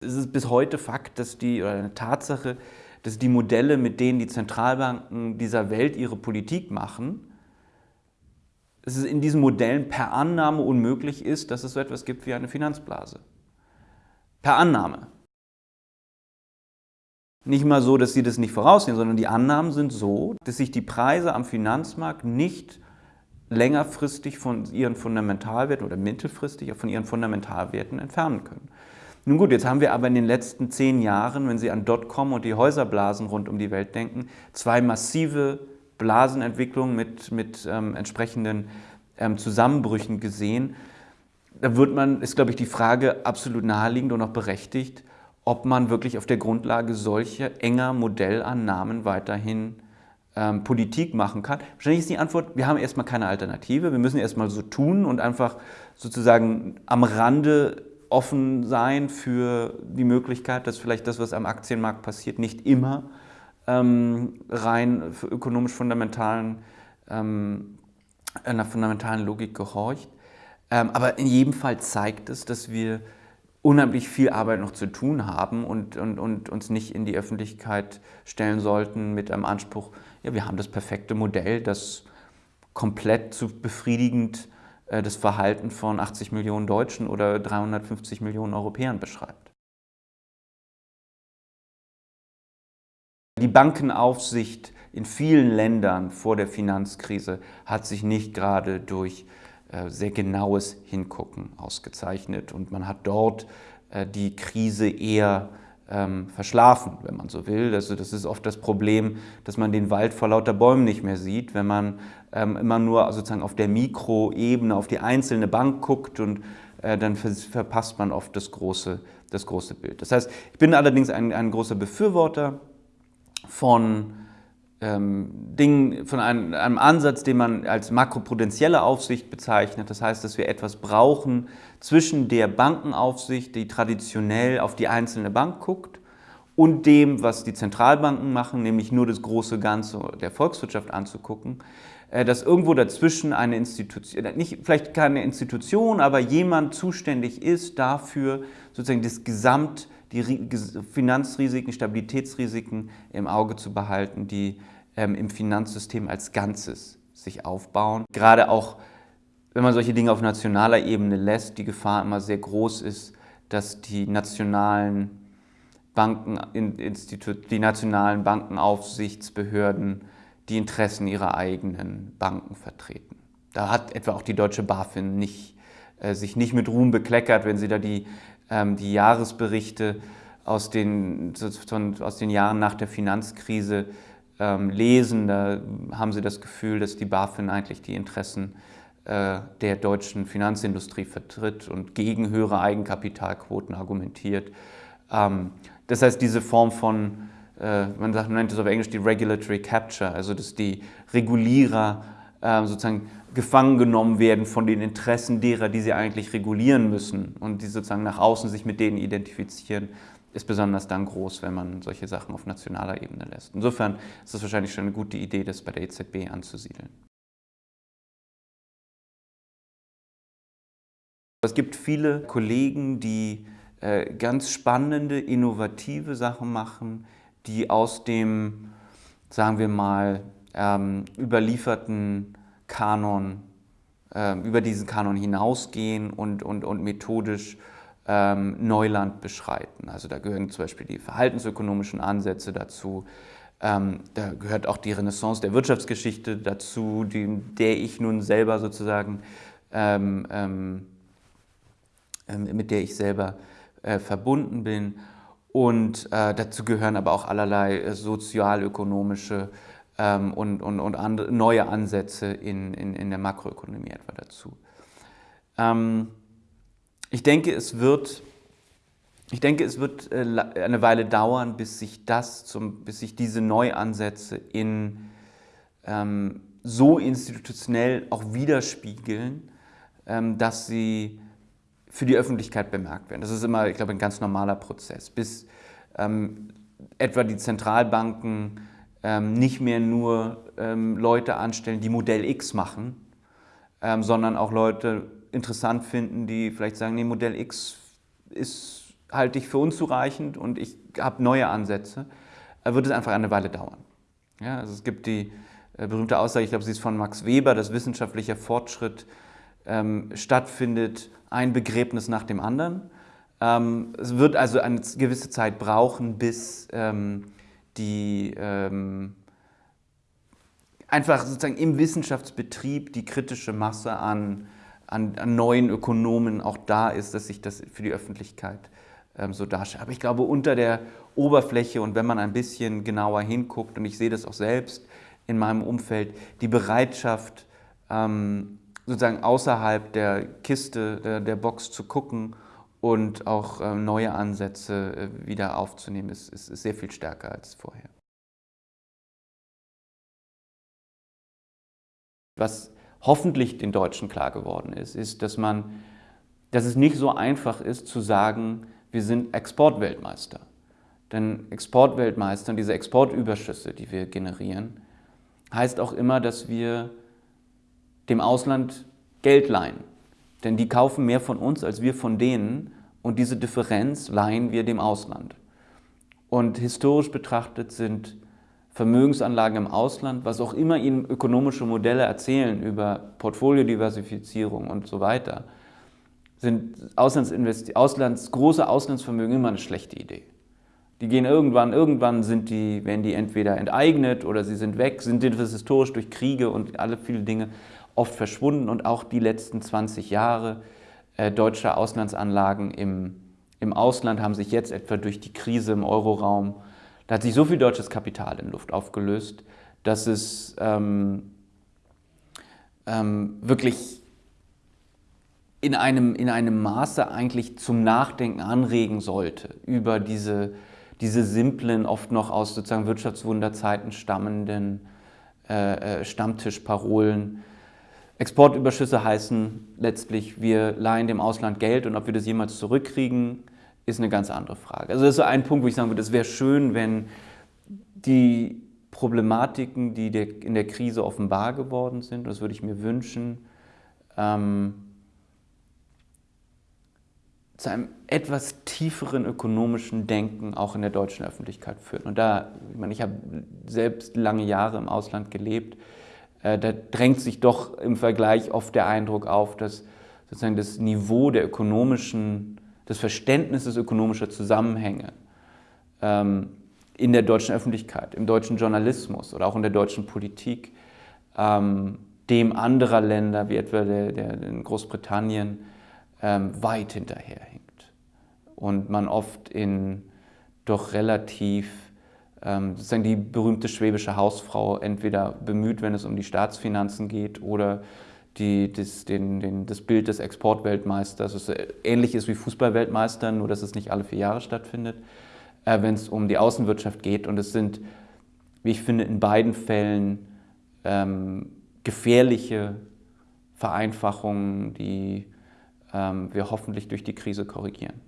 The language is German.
Es ist bis heute Fakt, dass die, oder eine Tatsache, dass die Modelle, mit denen die Zentralbanken dieser Welt ihre Politik machen, dass es in diesen Modellen per Annahme unmöglich ist, dass es so etwas gibt wie eine Finanzblase. Per Annahme. Nicht mal so, dass sie das nicht voraussehen, sondern die Annahmen sind so, dass sich die Preise am Finanzmarkt nicht längerfristig von ihren Fundamentalwerten oder mittelfristig von ihren Fundamentalwerten entfernen können. Nun gut, jetzt haben wir aber in den letzten zehn Jahren, wenn Sie an Dotcom und die Häuserblasen rund um die Welt denken, zwei massive Blasenentwicklungen mit, mit ähm, entsprechenden ähm, Zusammenbrüchen gesehen. Da wird man, ist glaube ich die Frage absolut naheliegend und auch berechtigt, ob man wirklich auf der Grundlage solcher enger Modellannahmen weiterhin ähm, Politik machen kann. Wahrscheinlich ist die Antwort, wir haben erstmal keine Alternative, wir müssen erstmal so tun und einfach sozusagen am Rande offen sein für die Möglichkeit, dass vielleicht das, was am Aktienmarkt passiert, nicht immer ähm, rein ökonomisch fundamentalen, ähm, einer fundamentalen Logik gehorcht. Ähm, aber in jedem Fall zeigt es, dass wir unheimlich viel Arbeit noch zu tun haben und, und, und uns nicht in die Öffentlichkeit stellen sollten mit einem Anspruch, ja, wir haben das perfekte Modell, das komplett zu befriedigend äh, das Verhalten von 80 Millionen Deutschen oder 350 Millionen Europäern beschreibt. Die Bankenaufsicht in vielen Ländern vor der Finanzkrise hat sich nicht gerade durch äh, sehr genaues Hingucken ausgezeichnet und man hat dort äh, die Krise eher ähm, verschlafen, wenn man so will. Also das ist oft das Problem, dass man den Wald vor lauter Bäumen nicht mehr sieht, wenn man ähm, immer nur sozusagen auf der Mikroebene auf die einzelne Bank guckt und äh, dann verpasst man oft das große, das große Bild. Das heißt, ich bin allerdings ein, ein großer Befürworter von ähm, Dingen, von einem, einem, Ansatz, den man als makroprudentielle Aufsicht bezeichnet. Das heißt, dass wir etwas brauchen zwischen der Bankenaufsicht, die traditionell auf die einzelne Bank guckt, und dem, was die Zentralbanken machen, nämlich nur das große Ganze der Volkswirtschaft anzugucken, dass irgendwo dazwischen eine Institution, äh, nicht, vielleicht keine Institution, aber jemand zuständig ist dafür, sozusagen das Gesamt die Finanzrisiken, Stabilitätsrisiken im Auge zu behalten, die ähm, im Finanzsystem als Ganzes sich aufbauen. Gerade auch, wenn man solche Dinge auf nationaler Ebene lässt, die Gefahr immer sehr groß ist, dass die nationalen Bankeninstitut, die nationalen Bankenaufsichtsbehörden die Interessen ihrer eigenen Banken vertreten. Da hat etwa auch die deutsche BaFin nicht, äh, sich nicht mit Ruhm bekleckert, wenn sie da die ähm, die Jahresberichte aus den, aus den Jahren nach der Finanzkrise ähm, lesen, da haben sie das Gefühl, dass die BaFin eigentlich die Interessen äh, der deutschen Finanzindustrie vertritt und gegen höhere Eigenkapitalquoten argumentiert. Ähm, das heißt, diese Form von, man, sagt, nennt es auf Englisch die Regulatory Capture, also dass die Regulierer äh, sozusagen gefangen genommen werden von den Interessen derer, die sie eigentlich regulieren müssen und die sozusagen nach außen sich mit denen identifizieren, ist besonders dann groß, wenn man solche Sachen auf nationaler Ebene lässt. Insofern ist es wahrscheinlich schon eine gute Idee, das bei der EZB anzusiedeln. Es gibt viele Kollegen, die äh, ganz spannende, innovative Sachen machen, die aus dem, sagen wir mal, ähm, überlieferten Kanon, äh, über diesen Kanon hinausgehen und, und, und methodisch ähm, Neuland beschreiten. Also da gehören zum Beispiel die verhaltensökonomischen Ansätze dazu, ähm, da gehört auch die Renaissance der Wirtschaftsgeschichte dazu, die, der ich nun selber sozusagen, ähm, ähm, ähm mit der ich selber äh, verbunden bin. Und äh, dazu gehören aber auch allerlei äh, sozialökonomische ähm, und, und, und andere, neue Ansätze in, in, in der Makroökonomie etwa dazu. Ähm, ich denke, es wird, ich denke, es wird äh, eine Weile dauern, bis sich, das zum, bis sich diese Neuansätze in, ähm, so institutionell auch widerspiegeln, ähm, dass sie für die Öffentlichkeit bemerkt werden. Das ist immer, ich glaube, ein ganz normaler Prozess, bis ähm, etwa die Zentralbanken ähm, nicht mehr nur ähm, Leute anstellen, die Modell X machen, ähm, sondern auch Leute interessant finden, die vielleicht sagen, nee, Modell X ist halte ich für unzureichend und ich habe neue Ansätze, äh, wird es einfach eine Weile dauern. Ja, also es gibt die äh, berühmte Aussage, ich glaube, sie ist von Max Weber, dass wissenschaftlicher Fortschritt ähm, stattfindet, ein Begräbnis nach dem anderen. Ähm, es wird also eine gewisse Zeit brauchen, bis ähm, die ähm, einfach sozusagen im Wissenschaftsbetrieb die kritische Masse an, an, an, neuen Ökonomen auch da ist, dass sich das für die Öffentlichkeit ähm, so darstellt. Aber ich glaube, unter der Oberfläche und wenn man ein bisschen genauer hinguckt, und ich sehe das auch selbst in meinem Umfeld, die Bereitschaft, ähm, sozusagen außerhalb der Kiste, der, der Box zu gucken und auch äh, neue Ansätze äh, wieder aufzunehmen, ist, ist, ist sehr viel stärker als vorher. Was hoffentlich den Deutschen klar geworden ist, ist, dass, man, dass es nicht so einfach ist zu sagen, wir sind Exportweltmeister. Denn Exportweltmeister und diese Exportüberschüsse, die wir generieren, heißt auch immer, dass wir dem Ausland Geld leihen. Denn die kaufen mehr von uns als wir von denen und diese Differenz leihen wir dem Ausland. Und historisch betrachtet sind Vermögensanlagen im Ausland, was auch immer Ihnen ökonomische Modelle erzählen über Portfoliodiversifizierung und so weiter, sind Auslands, große Auslandsvermögen immer eine schlechte Idee. Die gehen irgendwann, irgendwann sind die, werden die entweder enteignet oder sie sind weg, sind historisch durch Kriege und alle viele Dinge oft verschwunden und auch die letzten 20 Jahre äh, deutscher Auslandsanlagen im, im Ausland haben sich jetzt etwa durch die Krise im Euroraum, da hat sich so viel deutsches Kapital in Luft aufgelöst, dass es ähm, ähm, wirklich in einem, in einem Maße eigentlich zum Nachdenken anregen sollte über diese, diese simplen, oft noch aus sozusagen Wirtschaftswunderzeiten stammenden äh, äh Stammtischparolen, Exportüberschüsse heißen letztlich, wir leihen dem Ausland Geld und ob wir das jemals zurückkriegen, ist eine ganz andere Frage. Also das ist so ein Punkt, wo ich sagen würde, es wäre schön, wenn die Problematiken, die in der Krise offenbar geworden sind, das würde ich mir wünschen, ähm, zu einem etwas tieferen ökonomischen Denken auch in der deutschen Öffentlichkeit führen. Und da, ich meine, ich habe selbst lange Jahre im Ausland gelebt, da drängt sich doch im Vergleich oft der Eindruck auf, dass sozusagen das Niveau der ökonomischen, des Verständnisses ökonomischer Zusammenhänge ähm, in der deutschen Öffentlichkeit, im deutschen Journalismus oder auch in der deutschen Politik ähm, dem anderer Länder, wie etwa der, der in Großbritannien, ähm, weit hinterherhinkt. Und man oft in doch relativ ähm, sozusagen die berühmte schwäbische Hausfrau entweder bemüht, wenn es um die Staatsfinanzen geht oder die, das, den, den, das Bild des Exportweltmeisters, das ähnlich ist wie Fußballweltmeister, nur dass es nicht alle vier Jahre stattfindet, äh, wenn es um die Außenwirtschaft geht. Und es sind, wie ich finde, in beiden Fällen ähm, gefährliche Vereinfachungen, die ähm, wir hoffentlich durch die Krise korrigieren.